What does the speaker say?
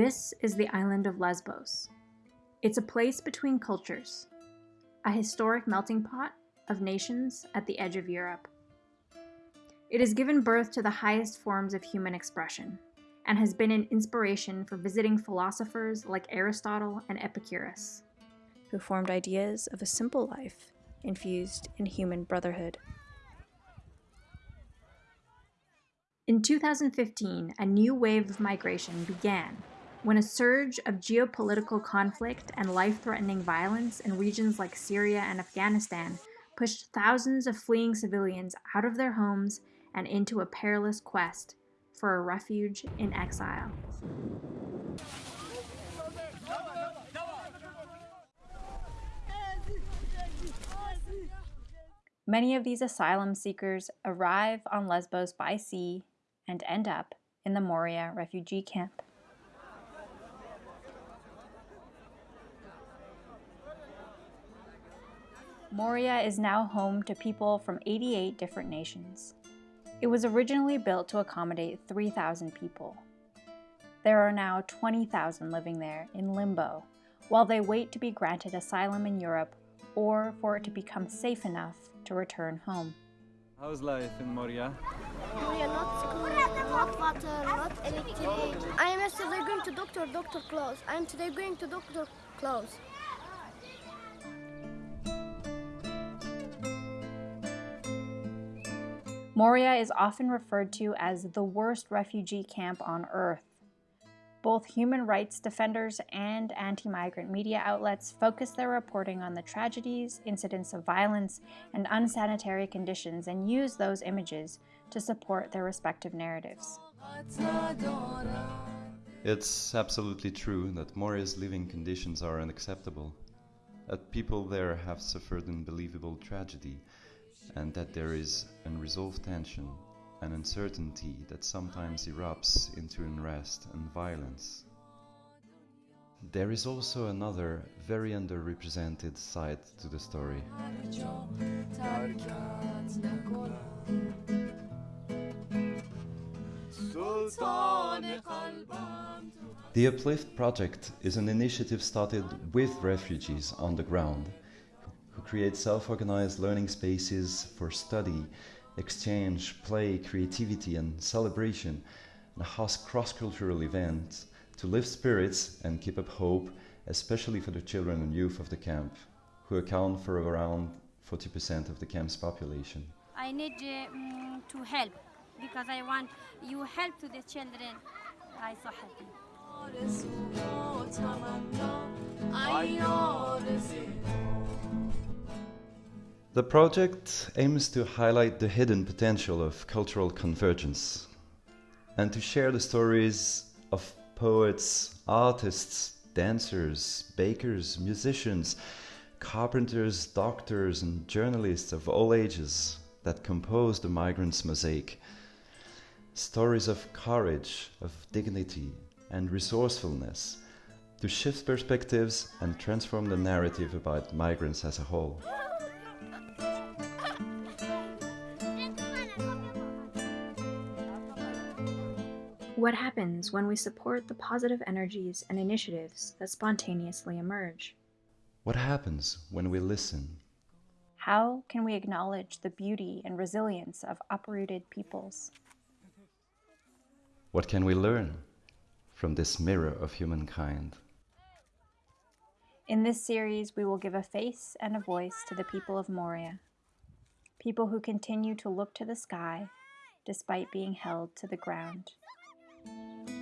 This is the island of Lesbos. It's a place between cultures, a historic melting pot of nations at the edge of Europe. It has given birth to the highest forms of human expression and has been an inspiration for visiting philosophers like Aristotle and Epicurus, who formed ideas of a simple life infused in human brotherhood. In 2015, a new wave of migration began when a surge of geopolitical conflict and life-threatening violence in regions like Syria and Afghanistan pushed thousands of fleeing civilians out of their homes and into a perilous quest for a refuge in exile. Many of these asylum seekers arrive on Lesbos by sea and end up in the Moria refugee camp. Moria is now home to people from 88 different nations. It was originally built to accommodate 3,000 people. There are now 20,000 living there in limbo, while they wait to be granted asylum in Europe or for it to become safe enough to return home. How's life in Moria? Moria, not school, not water, not electricity. I am yesterday going to doctor, doctor close. I am today going to doctor close. Moria is often referred to as the worst refugee camp on earth. Both human rights defenders and anti-migrant media outlets focus their reporting on the tragedies, incidents of violence, and unsanitary conditions and use those images to support their respective narratives. It's absolutely true that Moria's living conditions are unacceptable, that people there have suffered unbelievable tragedy, and that there is unresolved tension and uncertainty that sometimes erupts into unrest and violence. There is also another very underrepresented side to the story. The Uplift project is an initiative started with refugees on the ground create self-organized learning spaces for study, exchange, play, creativity and celebration, and host cross-cultural events to lift spirits and keep up hope, especially for the children and youth of the camp, who account for around 40% of the camp's population. I need uh, to help because I want you help to the children. I so happy. The project aims to highlight the hidden potential of cultural convergence and to share the stories of poets, artists, dancers, bakers, musicians, carpenters, doctors and journalists of all ages that compose the migrants' mosaic. Stories of courage, of dignity and resourcefulness to shift perspectives and transform the narrative about migrants as a whole. What happens when we support the positive energies and initiatives that spontaneously emerge? What happens when we listen? How can we acknowledge the beauty and resilience of uprooted peoples? What can we learn from this mirror of humankind? In this series, we will give a face and a voice to the people of Moria, people who continue to look to the sky despite being held to the ground. Música